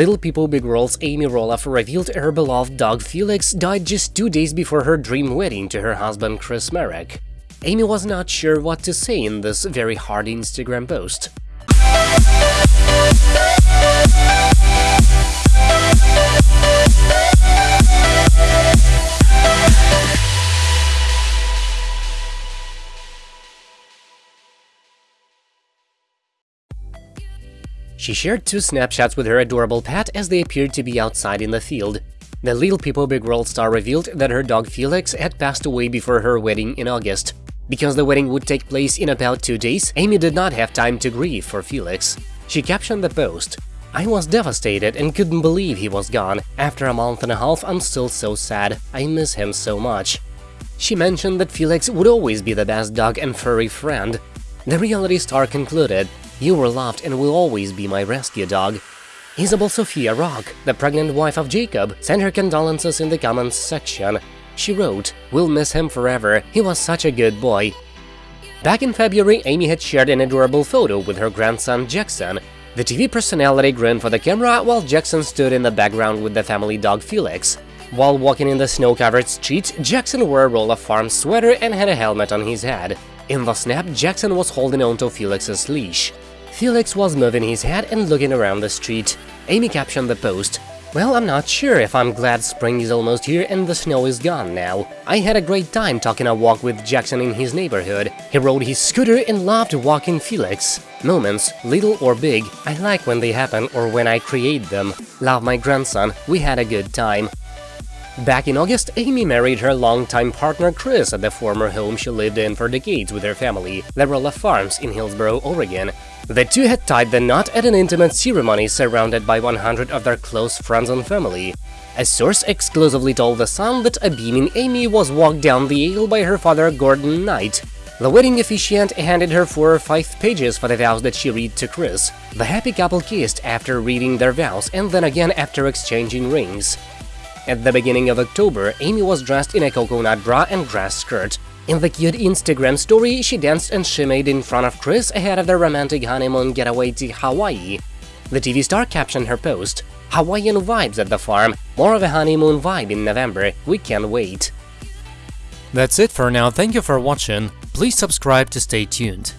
Little People Big World's Amy Roloff revealed her beloved dog Felix died just two days before her dream wedding to her husband Chris Marek. Amy was not sure what to say in this very hard Instagram post. She shared two snapshots with her adorable pet as they appeared to be outside in the field. The Little People Big World star revealed that her dog Felix had passed away before her wedding in August. Because the wedding would take place in about two days, Amy did not have time to grieve for Felix. She captioned the post, I was devastated and couldn't believe he was gone. After a month and a half, I'm still so sad. I miss him so much. She mentioned that Felix would always be the best dog and furry friend. The reality star concluded, you were loved and will always be my rescue dog. Isabel Sophia Rock, the pregnant wife of Jacob, sent her condolences in the comments section. She wrote, We'll miss him forever, he was such a good boy. Back in February, Amy had shared an adorable photo with her grandson Jackson. The TV personality grinned for the camera while Jackson stood in the background with the family dog Felix. While walking in the snow-covered street, Jackson wore a Roloff Farm sweater and had a helmet on his head. In the snap, Jackson was holding onto Felix's leash. Felix was moving his head and looking around the street. Amy captioned the post, Well, I'm not sure if I'm glad spring is almost here and the snow is gone now. I had a great time talking a walk with Jackson in his neighborhood. He rode his scooter and loved walking Felix. Moments, little or big, I like when they happen or when I create them. Love my grandson, we had a good time. Back in August, Amy married her longtime partner Chris at the former home she lived in for decades with her family, Roloff Farms in Hillsboro, Oregon. The two had tied the knot at an intimate ceremony surrounded by 100 of their close friends and family. A source exclusively told The Sun that a beaming Amy was walked down the aisle by her father Gordon Knight. The wedding officiant handed her four or five pages for the vows that she read to Chris. The happy couple kissed after reading their vows and then again after exchanging rings. At the beginning of October, Amy was dressed in a coconut bra and dress skirt. In the cute Instagram story, she danced and shimmied in front of Chris ahead of their romantic honeymoon getaway to Hawaii. The TV star captioned her post, Hawaiian vibes at the farm, more of a honeymoon vibe in November, we can't wait. That's it for now, thank you for watching, please subscribe to stay tuned.